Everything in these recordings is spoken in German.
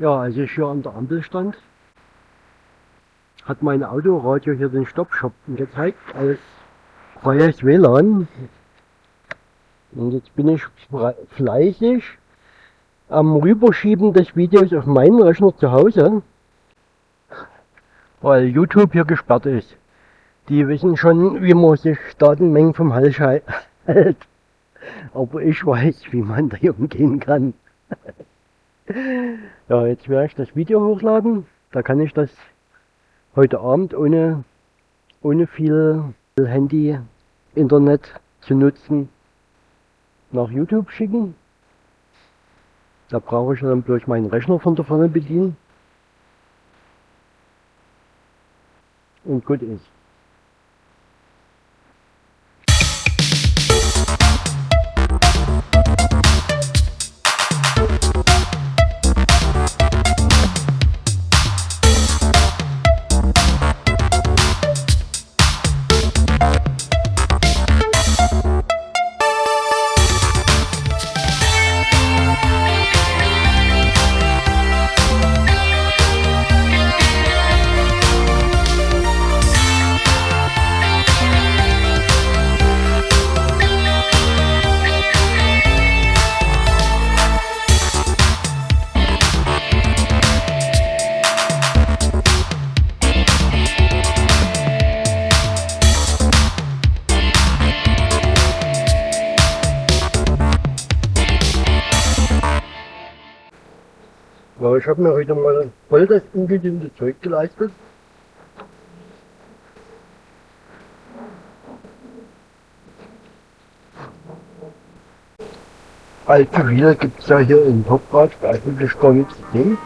Ja, als ich hier an der Ampel stand, hat mein Autoradio hier den Stoppshop gezeigt als freies WLAN. Und jetzt bin ich fleißig am Rüberschieben des Videos auf meinen Rechner zu Hause, weil YouTube hier gesperrt ist. Die wissen schon, wie man sich Datenmengen vom Hals hält. Aber ich weiß, wie man da umgehen kann. ja, jetzt werde ich das Video hochladen. Da kann ich das heute Abend ohne, ohne viel Handy, Internet zu nutzen nach YouTube schicken. Da brauche ich dann bloß meinen Rechner von der vorne bedienen. Und gut ist. Mir heute mal voll das ungesunde Zeug geleistet. Allzu viel gibt es ja hier in Topgrad eigentlich gar nichts zu sehen.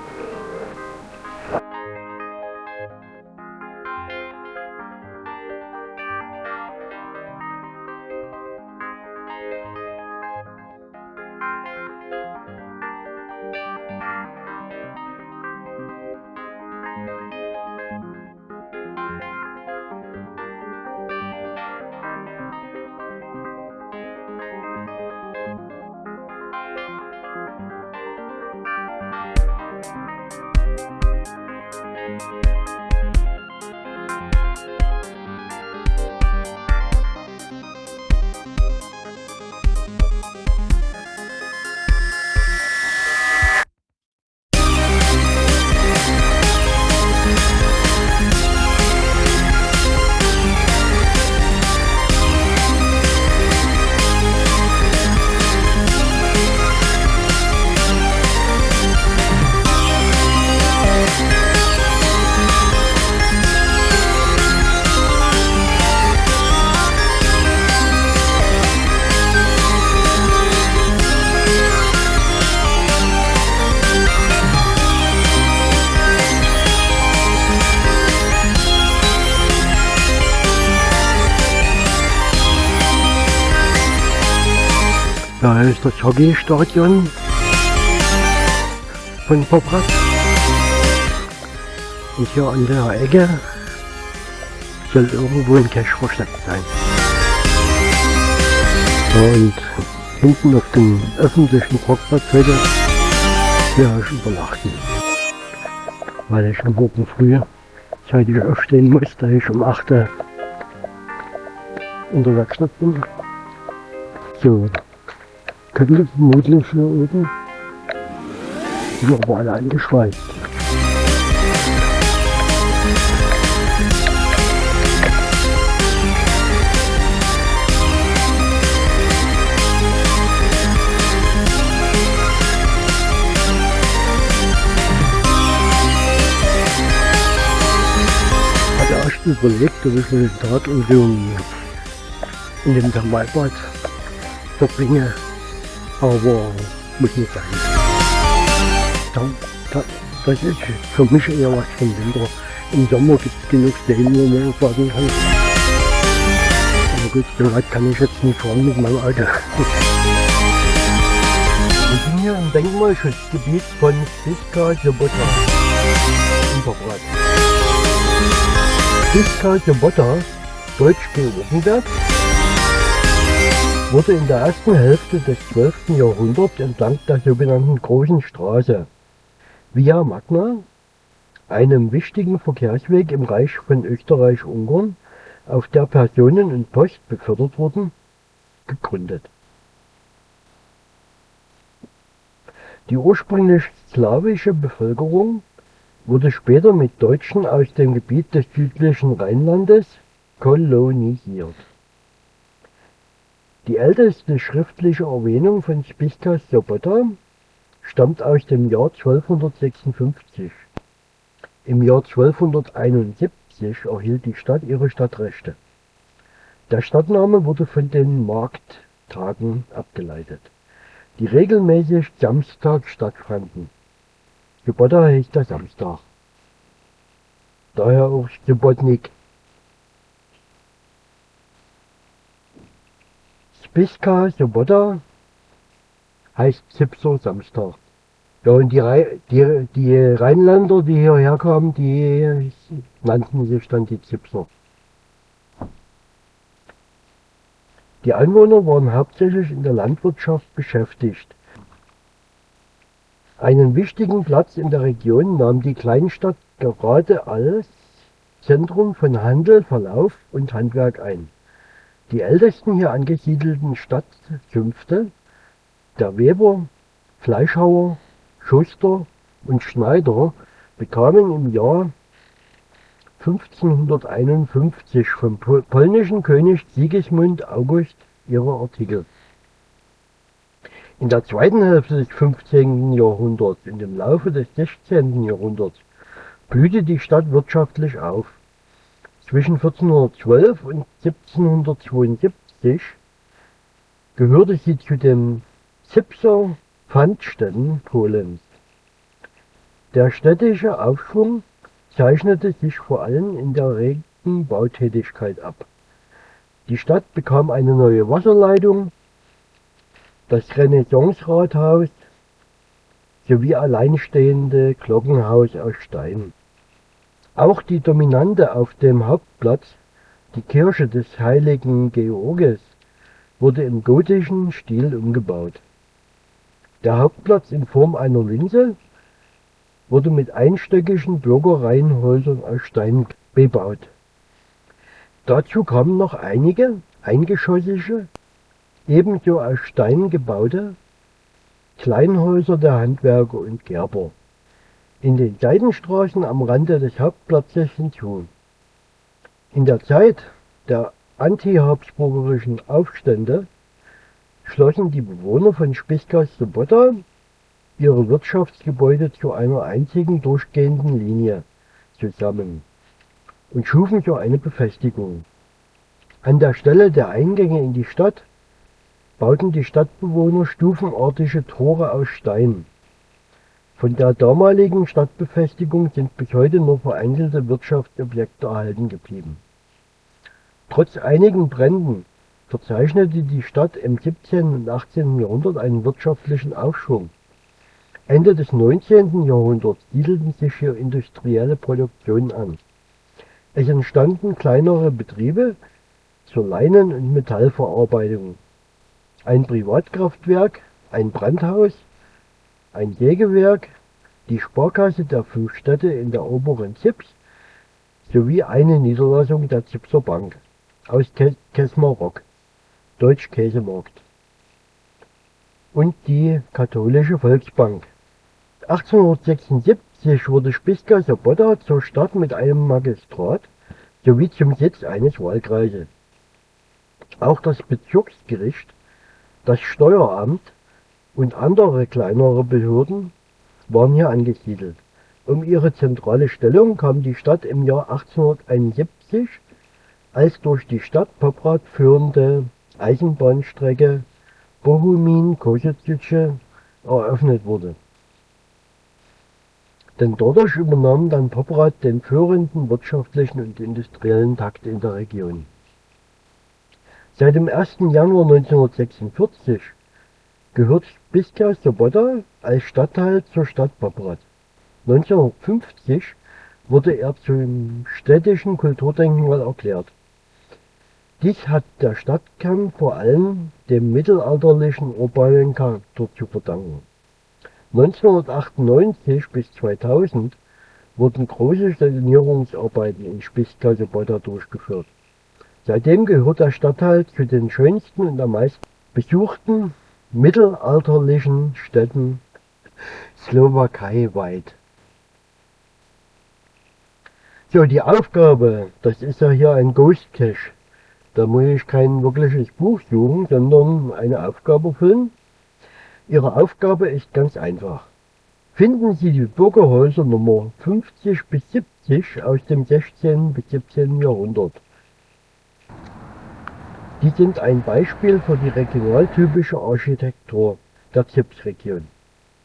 Das Hockeystadion von Poprat. Und hier an der Ecke soll irgendwo ein Cache versteckt sein. Und hinten auf dem öffentlichen Parkplatz heute werde ich übernachten. Weil ich am Morgen früh zeitig aufstehen muss, da ich um 8 Uhr unterwegs bin. So, könnte vermutlich hier oben. Sind aber alle erst überlegt, ob ich den Tag in dem, in Thermalbad verbringe aber muss nicht sein. Da, das ist für mich eher was vom Winter. Im Sommer gibt es genug Stellen, wo man fahren kann. Aber gut, so weit kann ich jetzt nicht fahren mit meinem Auto. Wir sind hier im Denkmalschutzgebiet von Siska Sobota. Siska Sobota, Deutsch Georgenberg, wurde in der ersten Hälfte des 12. Jahrhunderts entlang der sogenannten Großen Straße Via Magna, einem wichtigen Verkehrsweg im Reich von Österreich-Ungarn, auf der Personen und Post befördert wurden, gegründet. Die ursprünglich slawische Bevölkerung wurde später mit Deutschen aus dem Gebiet des südlichen Rheinlandes kolonisiert. Die älteste schriftliche Erwähnung von Spiska Sobota stammt aus dem Jahr 1256. Im Jahr 1271 erhielt die Stadt ihre Stadtrechte. Der Stadtname wurde von den Markttagen abgeleitet, die regelmäßig Samstag stattfanden. Sobota hieß der Samstag. Daher auch Sobotnik. Spiska Sobota heißt Zipser Samstag. Ja, und die, die, die Rheinländer, die hierher kamen, die nannten sich dann die Zipser. Die Einwohner waren hauptsächlich in der Landwirtschaft beschäftigt. Einen wichtigen Platz in der Region nahm die Kleinstadt gerade als Zentrum von Handel, Verlauf und Handwerk ein. Die ältesten hier angesiedelten Stadtzünfte der Weber, Fleischhauer, Schuster und Schneider bekamen im Jahr 1551 vom polnischen König Sigismund August ihre Artikel. In der zweiten Hälfte des 15. Jahrhunderts und im Laufe des 16. Jahrhunderts blühte die Stadt wirtschaftlich auf. Zwischen 1412 und 1772 gehörte sie zu den Zipser Pfandstätten Polens. Der städtische Aufschwung zeichnete sich vor allem in der regen Bautätigkeit ab. Die Stadt bekam eine neue Wasserleitung, das Renaissance-Rathaus sowie alleinstehende Glockenhaus aus Stein. Auch die Dominante auf dem Hauptplatz, die Kirche des heiligen Georges, wurde im gotischen Stil umgebaut der Hauptplatz in Form einer Linse wurde mit einstöckigen Bürgerreihenhäusern aus Stein bebaut. Dazu kamen noch einige eingeschossige, ebenso aus Stein gebaute Kleinhäuser der Handwerker und Gerber in den Seitenstraßen am Rande des Hauptplatzes hinzu. In der Zeit der antihabsburgerischen Aufstände schlossen die Bewohner von Spichgast-Sobota ihre Wirtschaftsgebäude zu einer einzigen durchgehenden Linie zusammen und schufen so eine Befestigung. An der Stelle der Eingänge in die Stadt bauten die Stadtbewohner stufenartige Tore aus Stein. Von der damaligen Stadtbefestigung sind bis heute nur vereinzelte Wirtschaftsobjekte erhalten geblieben. Trotz einigen Bränden verzeichnete die Stadt im 17. und 18. Jahrhundert einen wirtschaftlichen Aufschwung. Ende des 19. Jahrhunderts siedelten sich hier industrielle Produktionen an. Es entstanden kleinere Betriebe zur Leinen- und Metallverarbeitung, ein Privatkraftwerk, ein Brandhaus, ein Sägewerk, die Sparkasse der fünf Städte in der oberen Zips sowie eine Niederlassung der Zipser Bank aus Kesmarok. Deutsch-Käsemarkt und die Katholische Volksbank. 1876 wurde Spiska Sobotta zur Stadt mit einem Magistrat sowie zum Sitz eines Wahlkreises. Auch das Bezirksgericht, das Steueramt und andere kleinere Behörden waren hier angesiedelt. Um ihre zentrale Stellung kam die Stadt im Jahr 1871 als durch die Stadt Poprad führende Eisenbahnstrecke Bochumin-Košice eröffnet wurde. Denn dadurch übernahm dann Poprad den führenden wirtschaftlichen und industriellen Takt in der Region. Seit dem 1. Januar 1946 gehört Spiska Sobota als Stadtteil zur Stadt Poprad. 1950 wurde er zum städtischen Kulturdenkmal erklärt dies hat der Stadtkern vor allem dem mittelalterlichen urbanen Charakter zu verdanken. 1998 bis 2000 wurden große Sanierungsarbeiten in Spichskassebodda durchgeführt. Seitdem gehört der Stadtteil zu den schönsten und am meisten besuchten mittelalterlichen Städten slowakeiweit. So, die Aufgabe, das ist ja hier ein Ghost Cache. Da muss ich kein wirkliches Buch suchen, sondern eine Aufgabe füllen. Ihre Aufgabe ist ganz einfach. Finden Sie die Bürgerhäuser Nummer 50 bis 70 aus dem 16. bis 17. Jahrhundert. Die sind ein Beispiel für die regionaltypische Architektur der Zipsregion,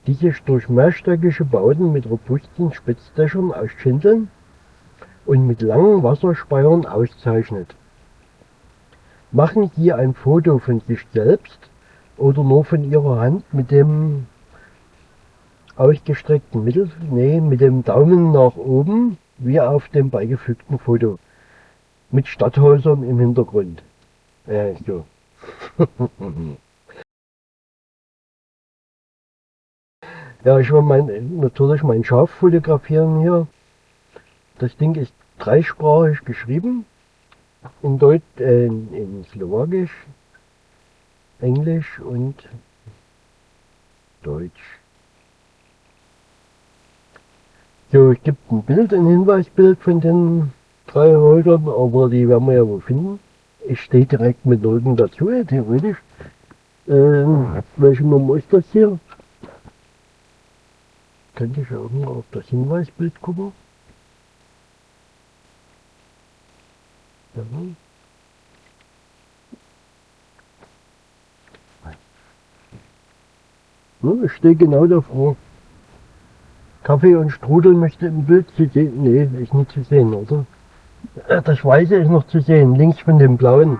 die sich durch mehrstöckige Bauten mit robusten Spitzdächern aus Schindeln und mit langen Wasserspeiern auszeichnet. Machen Sie ein Foto von sich selbst oder nur von Ihrer Hand mit dem ausgestreckten Mittel, nee, mit dem Daumen nach oben, wie auf dem beigefügten Foto, mit Stadthäusern im Hintergrund. Äh, so. ja, ich will mein, natürlich mein Schaf fotografieren hier. Das Ding ist dreisprachig geschrieben. In Deutsch, äh, in Slowakisch, Englisch und Deutsch. So, es gibt ein Bild, ein Hinweisbild von den drei Häusern, aber die werden wir ja wohl finden. Ich stehe direkt mit Leuten dazu, theoretisch. Ähm, welche Nummer ist das hier? Könnte ich auch mal auf das Hinweisbild gucken. Ja. Hm, ich stehe genau davor. Kaffee und Strudel möchte im Bild zu sehen. Nee, ist nicht zu sehen, oder? Äh, das Weiße ist noch zu sehen, links von dem Blauen.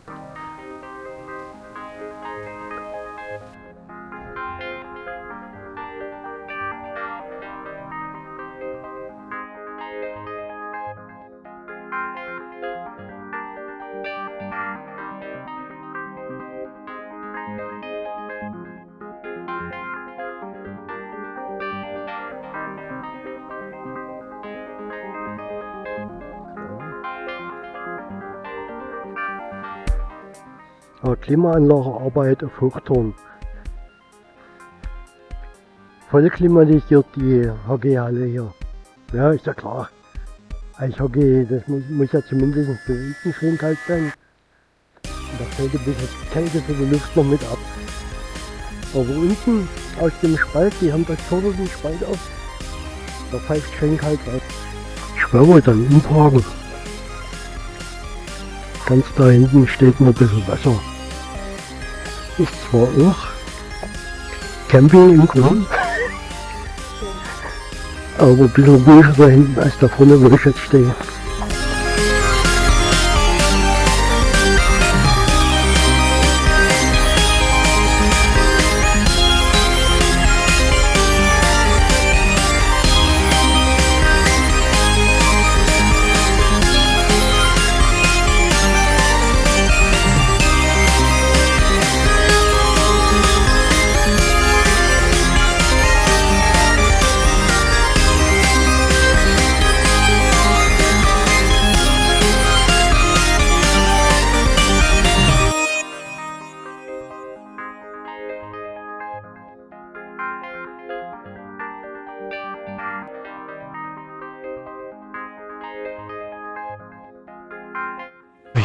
Klimaanlagearbeit auf Hochturm. Voll klimatisiert die Hockeyhalle hier. Ja, ist ja klar. Eishockey, das muss, muss ja zumindest unten schön kalt sein. Und da fällt ein bisschen Kälte für die Luft noch mit ab. Aber unten aus dem Spalt, die haben das vorne Spalt auf, da pfeift schön kalt rein. Ich werde dann umparken. Ganz da hinten steht noch ein bisschen Wasser ist zwar auch Camping im Grunde, aber ein bisschen ruhiger da hinten als da vorne, wo ich jetzt stehe.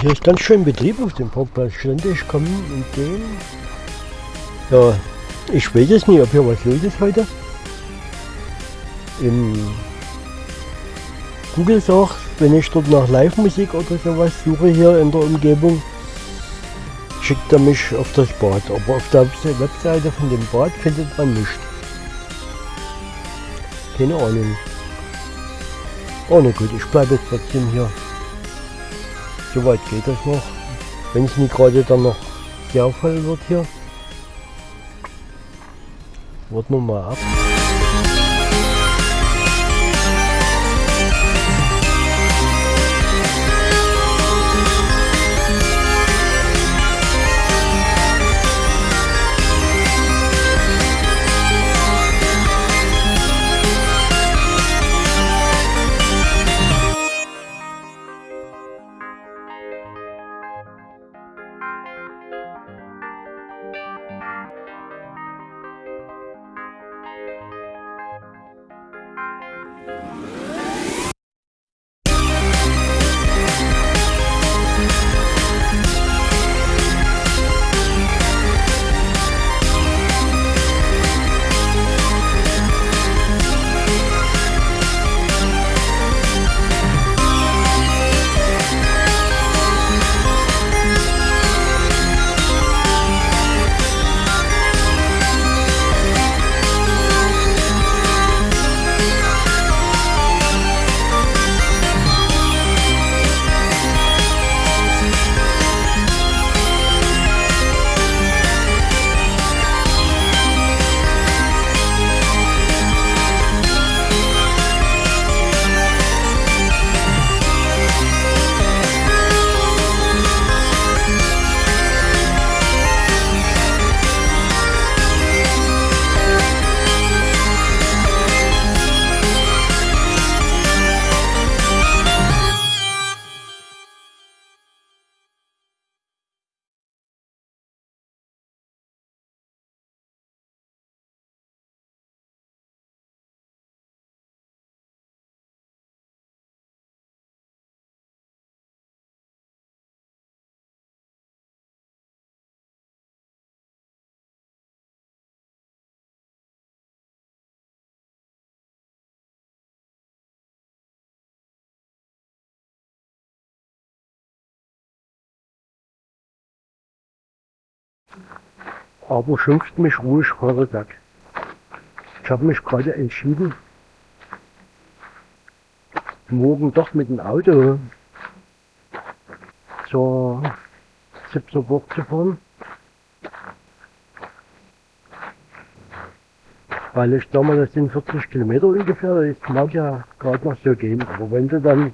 Hier ist ganz schön Betrieb auf dem Parkplatz. Ständig kommen und gehen. Ja, ich weiß es nicht, ob hier was los ist heute. Im Google sagt, wenn ich dort nach Live-Musik oder sowas suche hier in der Umgebung, schickt er mich auf das Bad. Aber auf der Webseite von dem Bad findet man nichts. Keine Ahnung. Oh na gut, ich bleibe trotzdem hier. Soweit geht das noch. Wenn es nicht gerade dann noch sehr voll wird hier. Warten wir mal ab. Aber schimpft mich ruhig vorweg. Ich habe mich gerade entschieden, morgen doch mit dem Auto zur 17 Burg zu fahren. Weil ich sag mal, das sind 40 Kilometer ungefähr, das mag ja gerade noch so gehen. Aber wenn du dann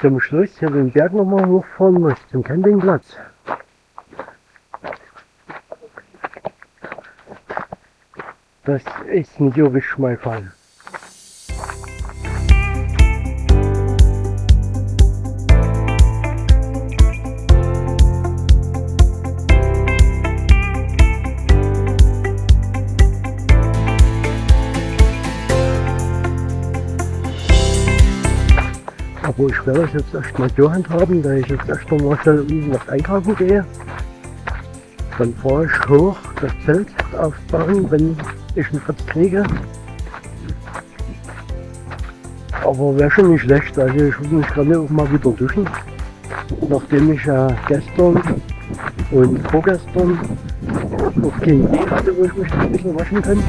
zum Schluss hier den Berg nochmal hochfahren musst, zum Campingplatz, das ist nicht wirklich mein Fall. Aber ich werde das jetzt erstmal so handhaben, da ich jetzt erst mal schnell was einkaufen gehe. Dann fahre ich hoch das Zelt aufbauen, wenn ich einen Platz kriege. Aber wäre schon nicht schlecht, also ich würde mich gerne auch mal wieder duschen. Nachdem ich ja gestern und vorgestern auf keine Idee hatte, wo ich mich ein bisschen waschen kann.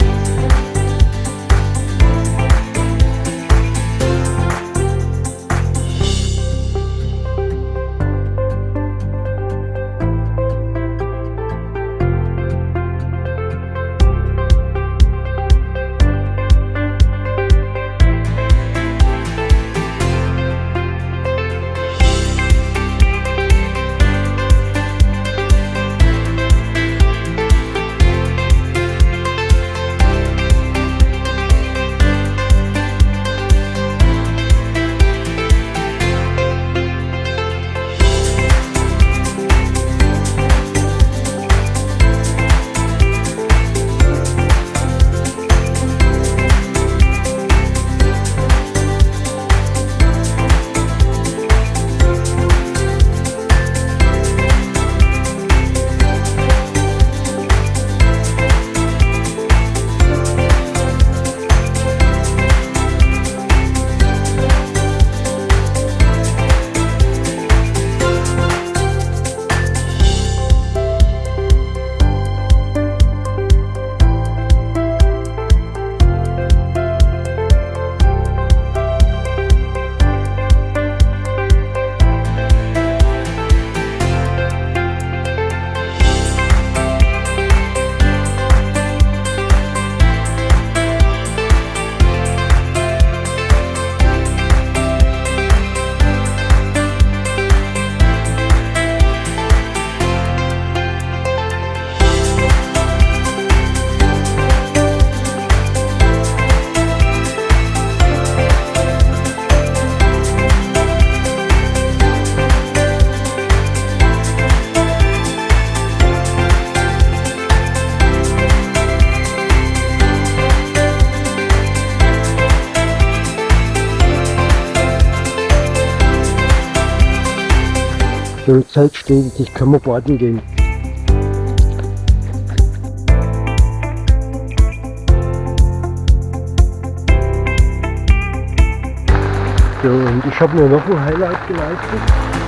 So Zelt steht, ich kann mal baden gehen. So, und ich habe mir noch ein Highlight geleistet.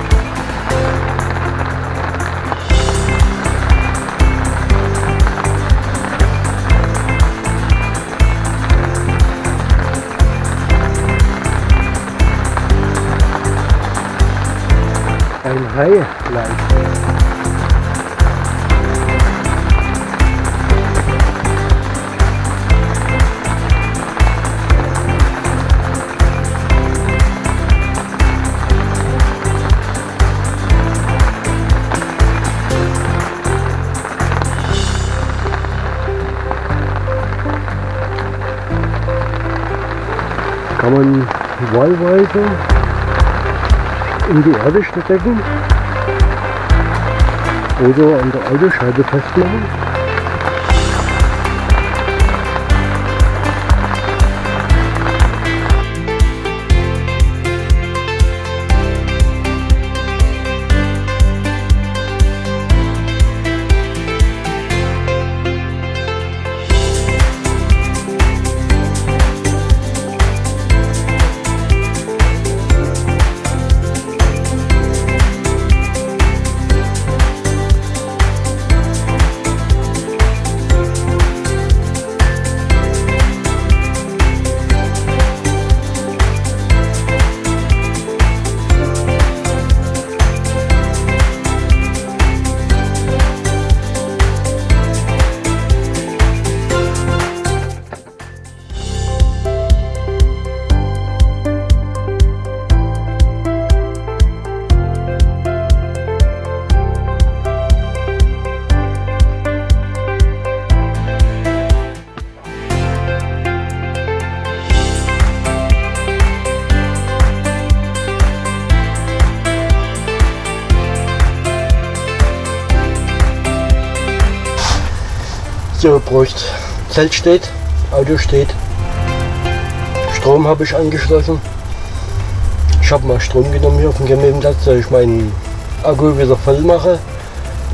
Ein Highlight. Kann man wahlweise in die Erde stecken oder an der Autoscheibe festmachen. So, Prost. Zelt steht, Auto steht. Strom habe ich angeschlossen. Ich habe mal Strom genommen hier auf dem Campingplatz, dass ich meinen Akku wieder voll mache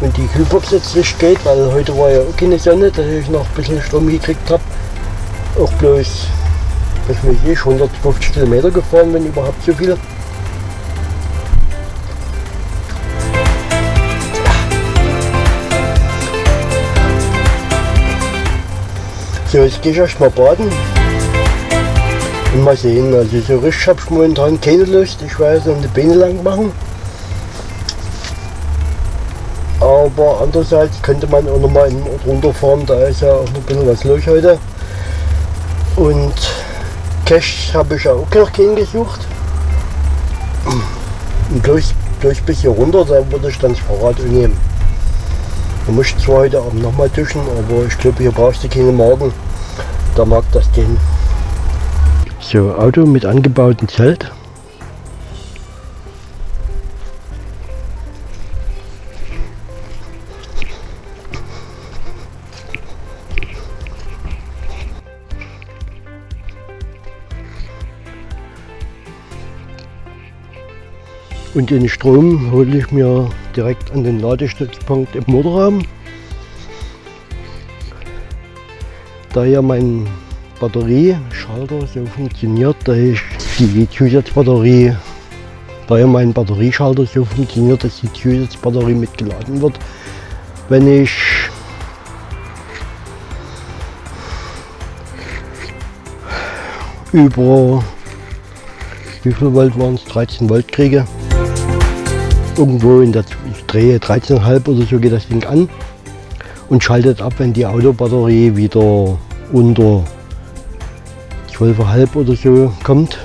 und die Kühlbox jetzt nicht geht, weil heute war ja auch keine Sonne, dass ich noch ein bisschen Strom gekriegt habe. Auch bloß, was weiß ich, 150 Kilometer gefahren, wenn überhaupt so viel. So, jetzt gehe ich erst mal baden. Und mal sehen, also so richtig habe ich momentan keine Lust. Ich werde so eine Beine lang machen. Aber andererseits könnte man auch noch mal in den Ort runterfahren, da ist ja auch noch ein bisschen was los heute. Und Cash habe ich auch noch keinen gesucht. Und durch, durch bis hier runter, da würde ich dann das Fahrrad nehmen. Man muss zwar heute Abend nochmal duschen, aber ich glaube, hier brauchst du keine Magen. Da mag das gehen. So, Auto mit angebautem Zelt. Und den Strom hole ich mir direkt an den Ladestützpunkt im Motorraum. Da ja mein Batterieschalter so funktioniert, da ich die Zusatzbatterie, da ja mein Batterieschalter so funktioniert, dass die Zusatzbatterie mitgeladen wird, wenn ich über wie viel Volt waren es? 13 Volt kriege irgendwo in der drehe 13,5 oder so geht das Ding an und schaltet ab, wenn die Autobatterie wieder unter 12,5 oder so kommt.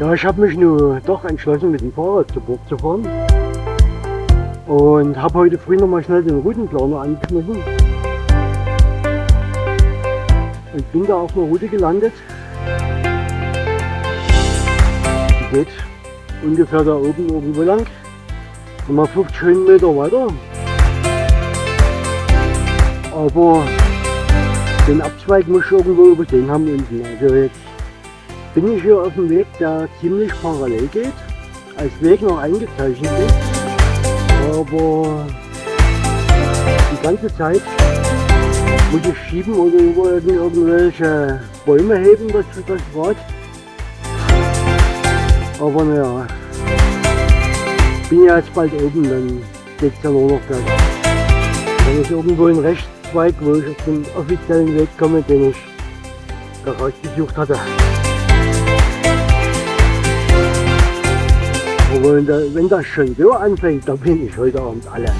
Ja, ich habe mich nur doch entschlossen, mit dem Fahrrad zu Burg zu fahren. Und habe heute früh noch mal schnell den Routenplaner angeschmissen und bin da auf einer Route gelandet. Die geht ungefähr da oben irgendwo lang. Nochmal 50 Höhenmeter weiter. Aber den Abzweig muss ich irgendwo übersehen haben unten. Also jetzt bin ich hier auf dem Weg, der ziemlich parallel geht, als Weg noch eingezeichnet ist. Aber die ganze Zeit muss ich schieben oder irgendwelche Bäume heben, das, das Rad. Aber naja, bin ja jetzt bald oben, dann geht es ja nur noch bergab. Wenn ich irgendwo einen Rechtszweig, wo ich auf den offiziellen Weg komme, den ich da rausgesucht hatte. Aber wenn das schon so anfängt, dann bin ich heute Abend alle.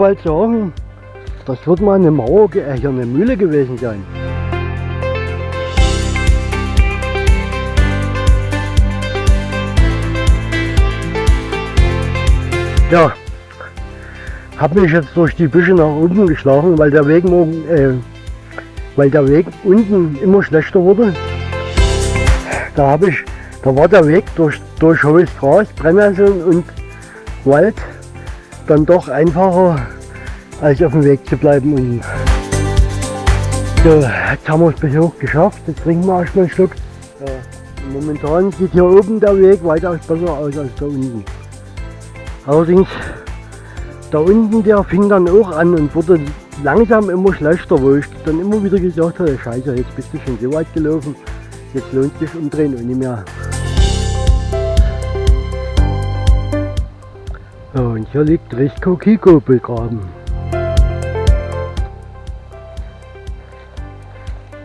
Bald sagen, das wird mal eine Mauer, äh, eine Mühle gewesen sein. Ja, habe mich jetzt durch die Büsche nach unten geschlagen, weil der Weg morgen, äh, weil der Weg unten immer schlechter wurde. Da habe ich, da war der Weg durch, durch hohes Gras, Brennnesseln und Wald dann doch einfacher, als auf dem Weg zu bleiben. Und so, jetzt haben wir es bis hoch geschafft. Jetzt trinken wir erstmal einen Schluck. Ja, momentan sieht hier oben der Weg weitaus besser aus als da unten. Allerdings, da unten der fing dann auch an und wurde langsam immer schlechter, wo ich dann immer wieder gesagt habe, scheiße, jetzt bist du schon so weit gelaufen, jetzt lohnt sich umdrehen und nicht mehr. Und hier liegt Risco Kiko begraben.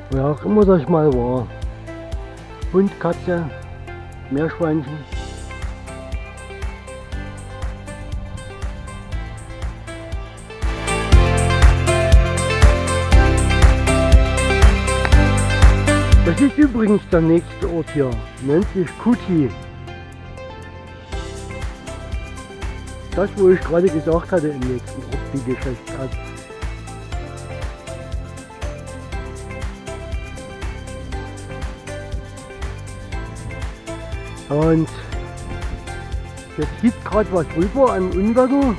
Wer auch immer das mal war. Hund, Katze, Meerschweinchen. Das ist übrigens der nächste Ort hier, nennt sich Kuti. Das, wo ich gerade gesagt hatte, im nächsten Ort, die Geschäftsart. Und jetzt gibt gerade was rüber an Unwetter.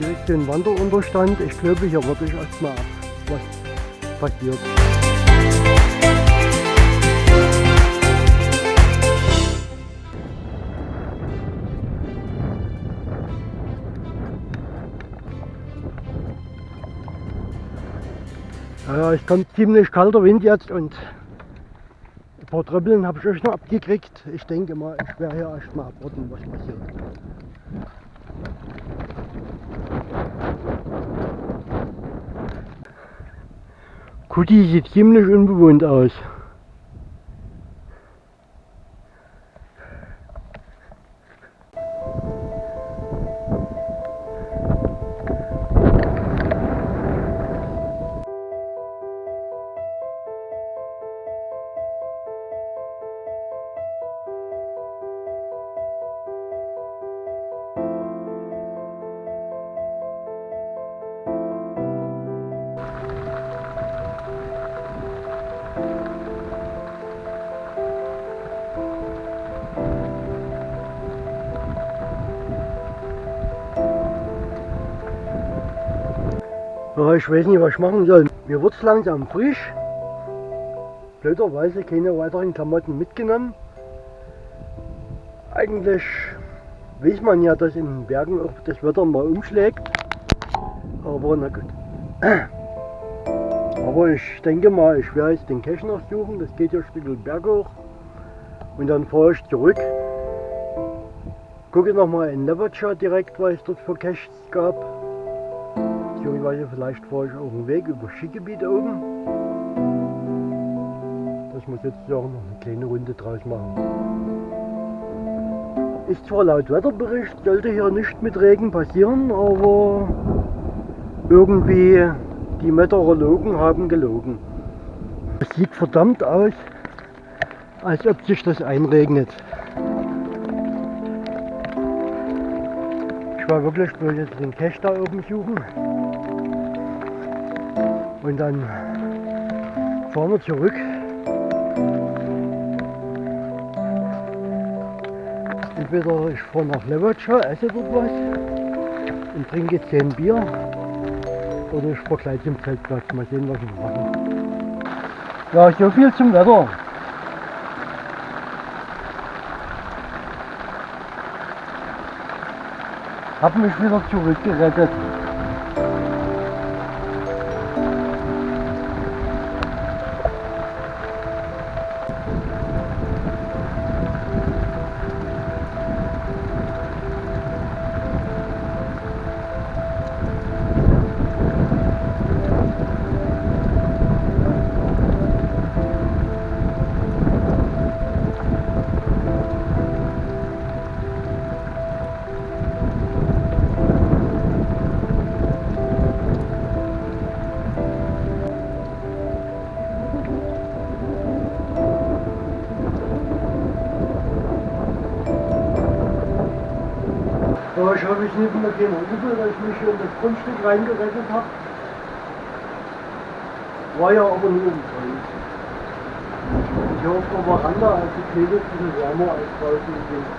direkt den Wanderunterstand. Ich glaube, hier warte ich erstmal ab, was passiert. Es kommt ziemlich kalter Wind jetzt und ein paar Tröppeln habe ich euch noch abgekriegt. Ich denke mal, ich werde hier erstmal abwarten, was passiert. Kuti sieht ziemlich unbewohnt aus. Ich weiß nicht, was ich machen soll. Mir wird es langsam frisch. Blöderweise keine weiteren Klamotten mitgenommen. Eigentlich weiß man ja, dass in den Bergen auch das Wetter mal umschlägt. Aber na gut. Aber ich denke mal, ich werde jetzt den Cache noch suchen. Das geht ja ein Stück Berg hoch. Und dann fahre ich zurück. Gucke nochmal in Levercha direkt, was es dort für Caches gab beziehungsweise vielleicht fahre ich auch einen Weg über Skigebiet oben. Ich muss jetzt ja noch eine kleine Runde draus machen. Ist zwar laut Wetterbericht, sollte hier nicht mit Regen passieren, aber irgendwie die Meteorologen haben gelogen. Es sieht verdammt aus, als ob sich das einregnet. Ich war wirklich bloß jetzt den Cache da oben suchen. Und dann fahren wir zurück. Entweder ich fahre nach Levatscha, esse dort was und trinke 10 Bier oder ich fahre gleich zum Zeltplatz. Mal sehen, was ich mache. Ja, so viel zum Wetter. Hab mich wieder zurückgerettet. Reingerettet habe. War ja aber nur im Kalt. Hier auf der Veranda, also Kälte, ein bisschen wärmer als draußen Wind.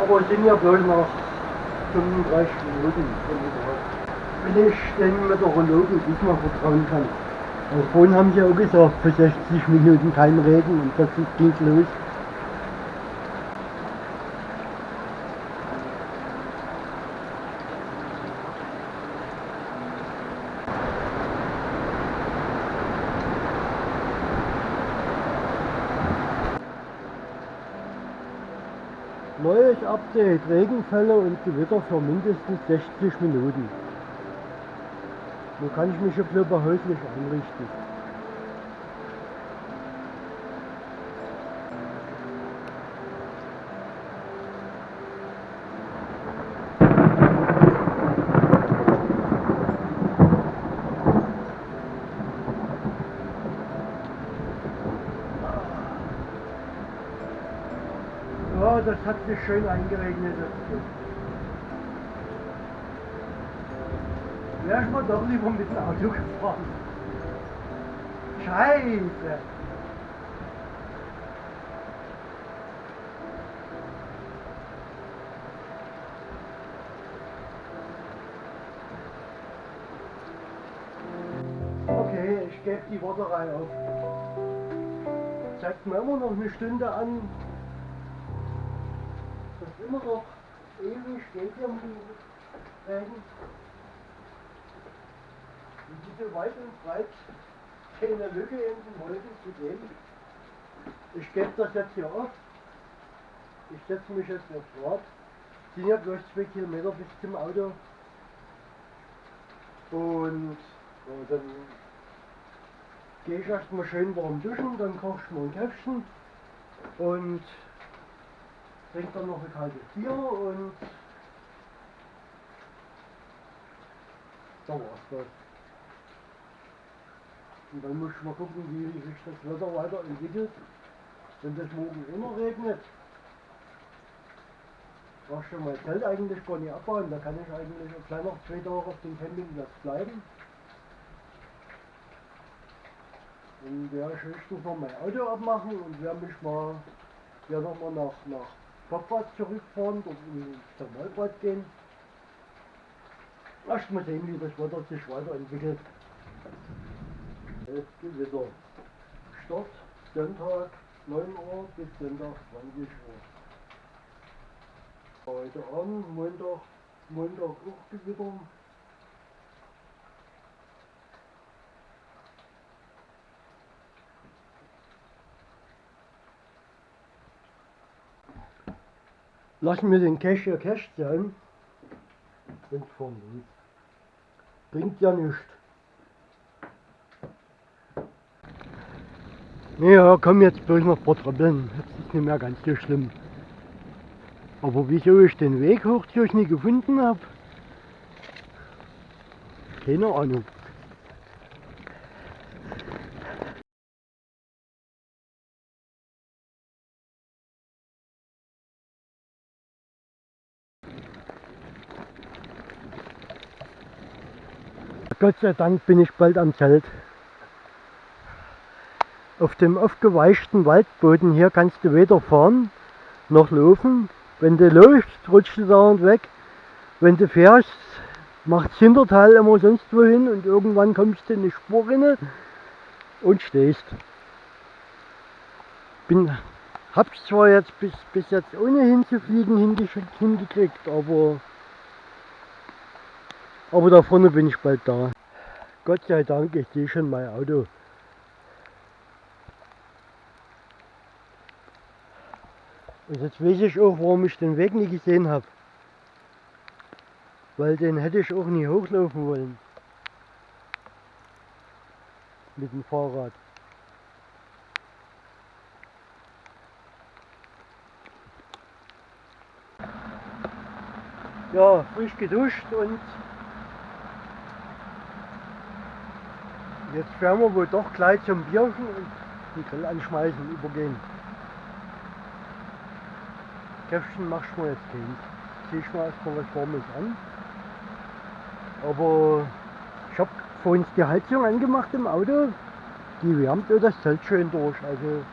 Aber es sind ja bloß noch 35 Minuten Wenn ich den Meteorologen diesmal vertrauen kann. Aber vorhin haben sie auch gesagt, für 60 Minuten kein Regen und das ging los. Update, Regenfälle und Gewitter für mindestens 60 Minuten. Nun kann ich mich ein bisschen behäuslich einrichten. Ja, das hat sich schön eingeregnet. Wäre ich mal doch lieber mit dem Auto gefahren. Scheiße. Okay, ich gebe die Warterei auf. Zeigt mir immer noch eine Stunde an, immer noch ewig steht um die Regen. Und diese weit und breit keine Lücke in den Wolken zu sehen. Ich gebe das jetzt hier auf. Ich setze mich jetzt aufs Rad. Sind ja bloß zwei Kilometer bis zum Auto. Und ja, dann gehe ich erstmal schön warm duschen, dann koche ich mir ein Käffchen und trinke dann noch ein kaltes Bier und da war's das. Und dann muss ich mal gucken, wie sich das Wetter weiterentwickelt. Wenn das morgen immer regnet, ich schon mein Zelt eigentlich gar nicht abbauen. Da kann ich eigentlich gleich noch zwei Tage auf dem Campingplatz bleiben. Dann werde ich höchstens noch mein Auto abmachen und werde mich mal ja nochmal nach, nach Kopfbad zurückfahren, dort ins Thermalbad gehen. Erst mal sehen, wie das Wetter sich weiterentwickelt. Es Gewitter. Start Sonntag 9 Uhr bis Sonntag 20 Uhr. Heute Abend, Montag, Montag auch Gewitter. Lassen wir den Cash hier Cash sein. Und los. Bringt ja nichts. Naja, komm jetzt bloß noch ein paar Tröppeln. Das ist nicht mehr ganz so schlimm. Aber wieso ich den Weg hoch durch nie gefunden habe? Keine Ahnung. Gott sei Dank bin ich bald am Zelt. Auf dem aufgeweichten Waldboden hier kannst du weder fahren noch laufen. Wenn du läufst, rutschst du dauernd weg. Wenn du fährst, macht das Hinterteil immer sonst wohin und irgendwann kommst du in eine Spurrinne und stehst. Bin, hab's zwar jetzt bis, bis jetzt ohne hinzufliegen hingekriegt, aber aber da vorne bin ich bald da. Gott sei Dank, ich sehe schon mein Auto. Und jetzt weiß ich auch, warum ich den Weg nie gesehen habe. Weil den hätte ich auch nie hochlaufen wollen. Mit dem Fahrrad. Ja, frisch geduscht und Jetzt werden wir wohl doch gleich zum Bierchen und den Grill anschmeißen übergehen. Käffchen machst du mir jetzt keins. Zieh ich mir erstmal was Warmes an. Aber ich habe vorhin die Heizung angemacht im Auto. Die wärmt das Zelt schön durch. Also